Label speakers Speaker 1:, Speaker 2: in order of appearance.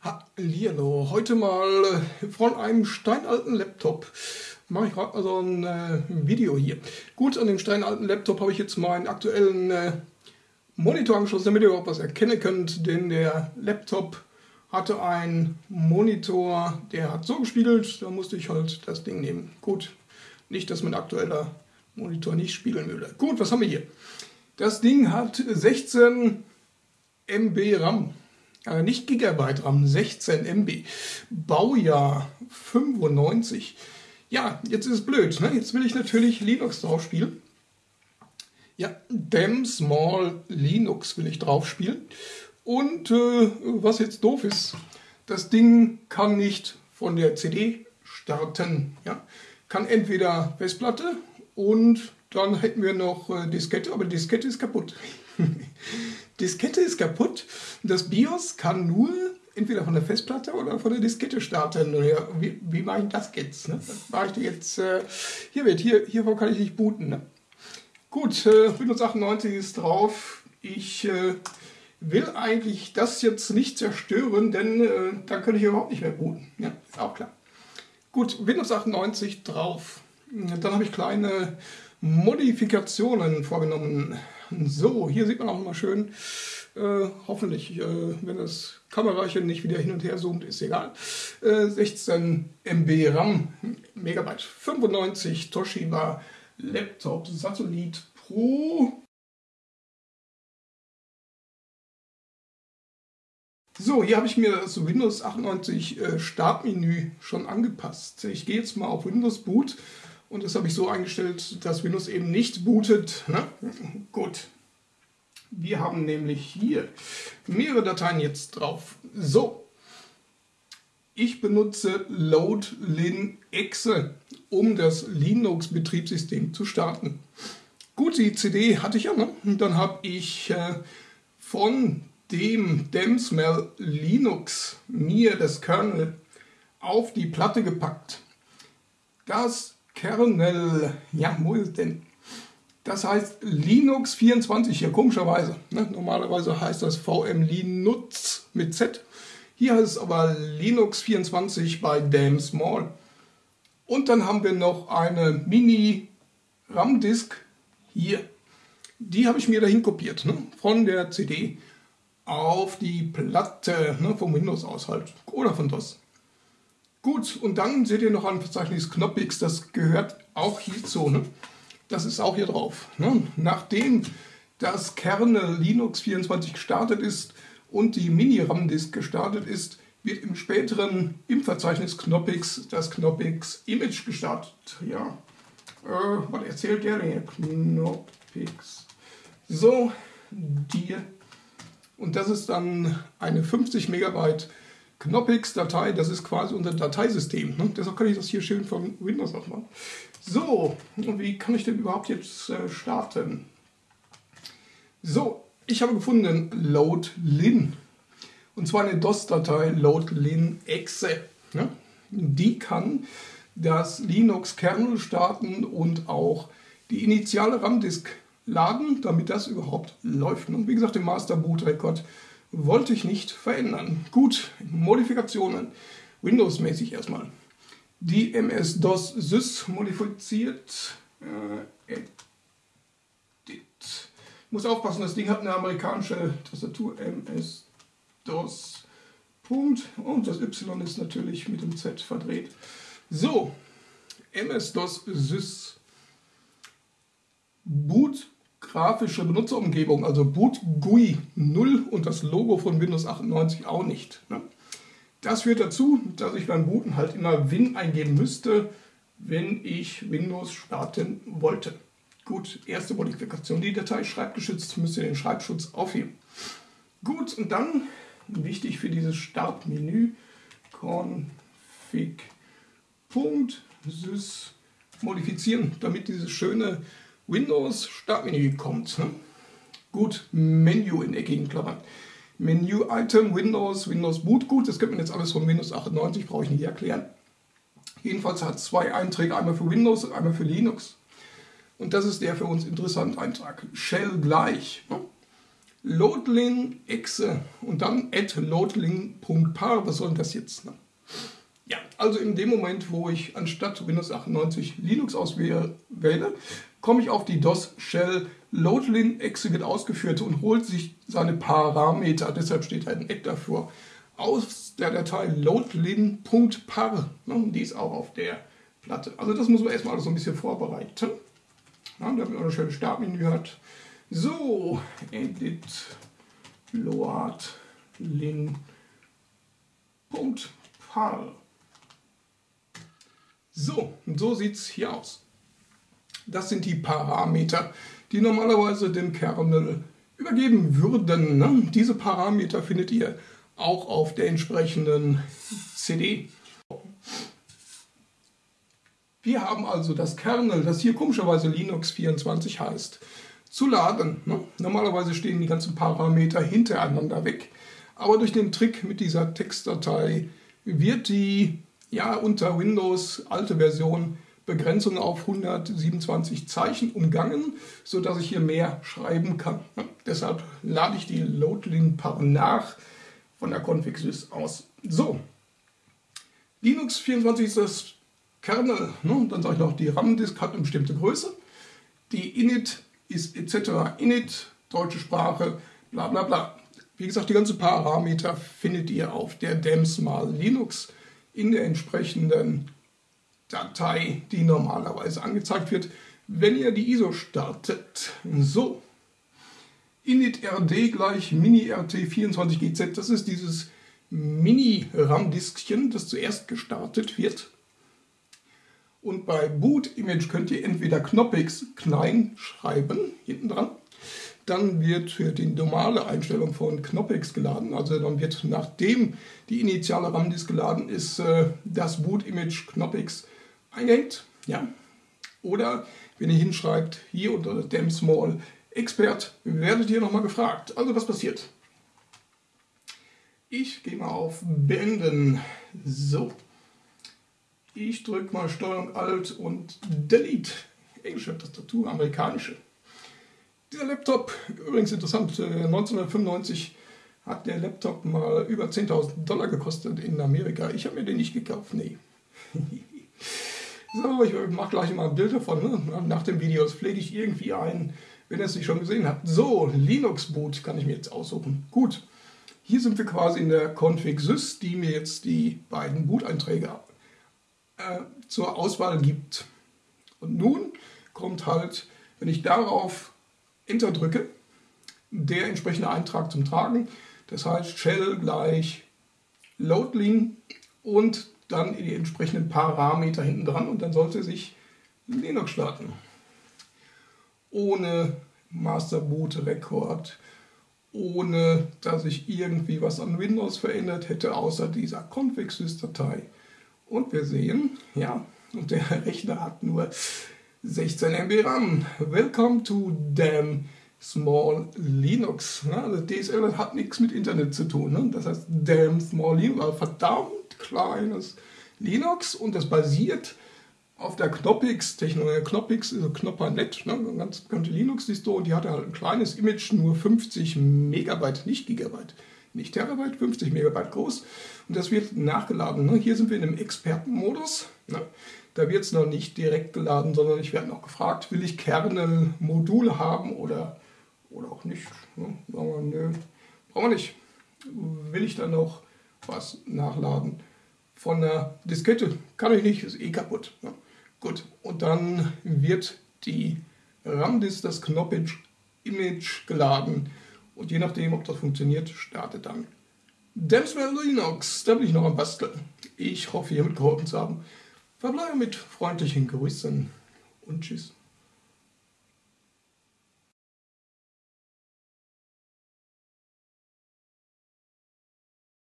Speaker 1: Hallihallo, heute mal äh, von einem steinalten Laptop mache ich gerade mal so ein äh, Video hier. Gut, an dem steinalten Laptop habe ich jetzt meinen aktuellen äh, Monitor angeschlossen, damit ihr überhaupt was erkennen könnt, denn der Laptop hatte einen Monitor, der hat so gespiegelt, da musste ich halt das Ding nehmen. Gut, nicht, dass mein aktueller Monitor nicht spiegeln würde. Gut, was haben wir hier? Das Ding hat 16 MB RAM äh, nicht Gigabyte RAM, 16 MB. Baujahr 95. Ja, jetzt ist es blöd. Ne? Jetzt will ich natürlich Linux drauf spielen. Ja, Dem Small Linux will ich drauf spielen. Und äh, was jetzt doof ist, das Ding kann nicht von der CD starten. Ja? Kann entweder Festplatte und dann hätten wir noch äh, Diskette, aber Diskette ist kaputt. Diskette ist kaputt. Das BIOS kann nur entweder von der Festplatte oder von der Diskette starten. Wie, wie mache ich das jetzt? Ne? Mache ich jetzt. Äh, hier wird, hier, hiervon kann ich nicht booten. Ne? Gut, äh, Windows 98 ist drauf. Ich äh, will eigentlich das jetzt nicht zerstören, denn äh, dann könnte ich überhaupt nicht mehr booten. Ja, ist auch klar. Gut, Windows 98 drauf. Dann habe ich kleine Modifikationen vorgenommen. So, hier sieht man auch mal schön, äh, hoffentlich, äh, wenn das Kamerachen nicht wieder hin und her zoomt, ist egal. Äh, 16 MB RAM, Megabyte 95 Toshiba Laptop Satellit Pro. So, hier habe ich mir das Windows 98 äh, Startmenü schon angepasst. Ich gehe jetzt mal auf Windows Boot und das habe ich so eingestellt, dass Windows eben nicht bootet. Ne? Gut. Wir haben nämlich hier mehrere Dateien jetzt drauf. So. Ich benutze loadlin exe, um das Linux-Betriebssystem zu starten. Gut, die CD hatte ich ja. Ne? Dann habe ich äh, von dem Demsmell Linux mir das Kernel auf die Platte gepackt. Das Kernel, ja, wo ist denn? Das heißt Linux 24 hier, komischerweise. Ne? Normalerweise heißt das VM Linux mit Z. Hier heißt es aber Linux 24 bei Damn Small. Und dann haben wir noch eine Mini RAM-Disk hier. Die habe ich mir dahin kopiert, ne? von der CD auf die Platte, ne? vom Windows aus halt oder von DOS. Gut, und dann seht ihr noch ein Verzeichnis Knoppix, das gehört auch hierzu. Ne? Das ist auch hier drauf. Ne? Nachdem das Kernel Linux 24 gestartet ist und die Mini-RAM-Disk gestartet ist, wird im späteren im Verzeichnis Knoppix das Knoppix Image gestartet. Ja, äh, was erzählt der denn? Knoppix. So, die. Und das ist dann eine 50 Megabyte Knoppix-Datei, das ist quasi unser Dateisystem. Ne? Deshalb kann ich das hier schön von Windows aus machen. So, und wie kann ich denn überhaupt jetzt äh, starten? So, ich habe gefunden loadlin. Und zwar eine DOS-Datei loadlin.exe. Ne? Die kann das Linux-Kernel starten und auch die initiale RAM-Disk laden, damit das überhaupt läuft. Und wie gesagt, den Master Boot Record wollte ich nicht verändern. Gut, Modifikationen. Windows-mäßig erstmal. Die MS-DOS Sys modifiziert. Äh, edit. Muss aufpassen, das Ding hat eine amerikanische Tastatur. MS-DOS. Punkt. Und das Y ist natürlich mit dem Z verdreht. So, MS-DOS Sys. Boot grafische Benutzerumgebung, also Boot GUI 0 und das Logo von Windows 98 auch nicht. Ne? Das führt dazu, dass ich beim Booten halt immer Win eingeben müsste, wenn ich Windows starten wollte. Gut, erste Modifikation, die Datei schreibgeschützt, müsst ihr den Schreibschutz aufheben. Gut, und dann, wichtig für dieses Startmenü, config.sys modifizieren, damit dieses schöne Windows Startmenü kommt. Ne? Gut, Menü in eckigen Klammern. Menü Item, Windows, Windows Boot. Gut, das könnte man jetzt alles von Windows 98, brauche ich nicht erklären. Jedenfalls hat zwei Einträge, einmal für Windows und einmal für Linux. Und das ist der für uns interessante Eintrag. Shell gleich. Ne? loadlin exe und dann at loadlin.par. Was soll denn das jetzt? Ne? Also in dem Moment, wo ich anstatt Windows 98 Linux auswähle, komme ich auf die DOS-Shell loadlin exe wird ausgeführt und holt sich seine Parameter, deshalb steht da ein Add dafür, aus der Datei loadlin.par. Ne, die ist auch auf der Platte. Also das muss man erstmal alles so ein bisschen vorbereiten, damit man ein schönes Startmenü hat. So, edit loadlin.par. So, so sieht es hier aus. Das sind die Parameter, die normalerweise dem Kernel übergeben würden. Ne? Diese Parameter findet ihr auch auf der entsprechenden CD. Wir haben also das Kernel, das hier komischerweise Linux 24 heißt, zu laden. Ne? Normalerweise stehen die ganzen Parameter hintereinander weg, aber durch den Trick mit dieser Textdatei wird die ja unter Windows alte Version Begrenzung auf 127 Zeichen umgangen, sodass ich hier mehr schreiben kann. Deshalb lade ich die Loadlin-Par nach von der Config.sys aus. So, Linux 24 ist das Kernel. Ne? Dann sage ich noch, die RAM-Disk hat eine bestimmte Größe. Die Init ist etc. Init, deutsche Sprache, bla bla bla. Wie gesagt, die ganzen Parameter findet ihr auf der DEMS-Mal Linux in der entsprechenden Datei, die normalerweise angezeigt wird, wenn ihr die ISO startet. So, init-rd gleich mini-rt24gz, das ist dieses Mini-RAM-Diskchen, das zuerst gestartet wird. Und bei Boot-Image könnt ihr entweder Knoppix klein schreiben, hinten dran, dann wird für die normale Einstellung von Knoppix geladen. Also dann wird nachdem die initiale RAM-Disk geladen ist, äh, das Boot-Image Knoppix eingehängt. Ja? Oder wenn ihr hinschreibt, hier unter dem Small Expert, werdet ihr nochmal gefragt. Also was passiert? Ich gehe mal auf Beenden. So. Ich drücke mal Steuerung Alt und Delete. Englische Tastatur, amerikanische. Dieser Laptop, übrigens interessant, 1995 äh, hat der Laptop mal über 10.000 Dollar gekostet in Amerika. Ich habe mir den nicht gekauft, nee. So, ich mache gleich mal ein Bild davon. Ne? Nach dem Video das pflege ich irgendwie ein, wenn ihr es nicht schon gesehen habt. So, Linux Boot kann ich mir jetzt aussuchen. Gut, hier sind wir quasi in der Config Sys, die mir jetzt die beiden Boot-Einträge äh, zur Auswahl gibt. Und nun kommt halt, wenn ich darauf Enter drücke, der entsprechende Eintrag zum Tragen. Das heißt Shell gleich Loadling und dann die entsprechenden Parameter hinten dran und dann sollte sich Linux starten. Ohne Master Boot Record, ohne dass ich irgendwie was an Windows verändert hätte, außer dieser Config-Sys-Datei. Und wir sehen, ja, und der Rechner hat nur 16 MB RAM. Welcome to damn small Linux. Also DSL hat nichts mit Internet zu tun. Ne? Das heißt, damn small Linux, verdammt kleines Linux und das basiert auf der Knoppix, Technologie Knoppix ist Knoppernet, ne, eine ganz bekannte Linux-Disto und die hatte halt ein kleines Image, nur 50 Megabyte, nicht Gigabyte, nicht Terabyte, 50 Megabyte groß und das wird nachgeladen. Ne. Hier sind wir in einem Expertenmodus, ne. Da wird es noch nicht direkt geladen, sondern ich werde noch gefragt, will ich Kernel-Module haben oder, oder auch nicht. Ne. Sagen nö, brauchen wir nicht. Will ich dann noch was nachladen? von der Diskette. Kann ich nicht, ist eh kaputt. Ja. Gut, und dann wird die RAM-Disk, das Knoppage-Image geladen. Und je nachdem, ob das funktioniert, startet dann Demswell Linux. Da bin ich noch am Basteln. Ich hoffe, ihr mitgeholfen zu haben. Verbleibe mit freundlichen Grüßen und Tschüss.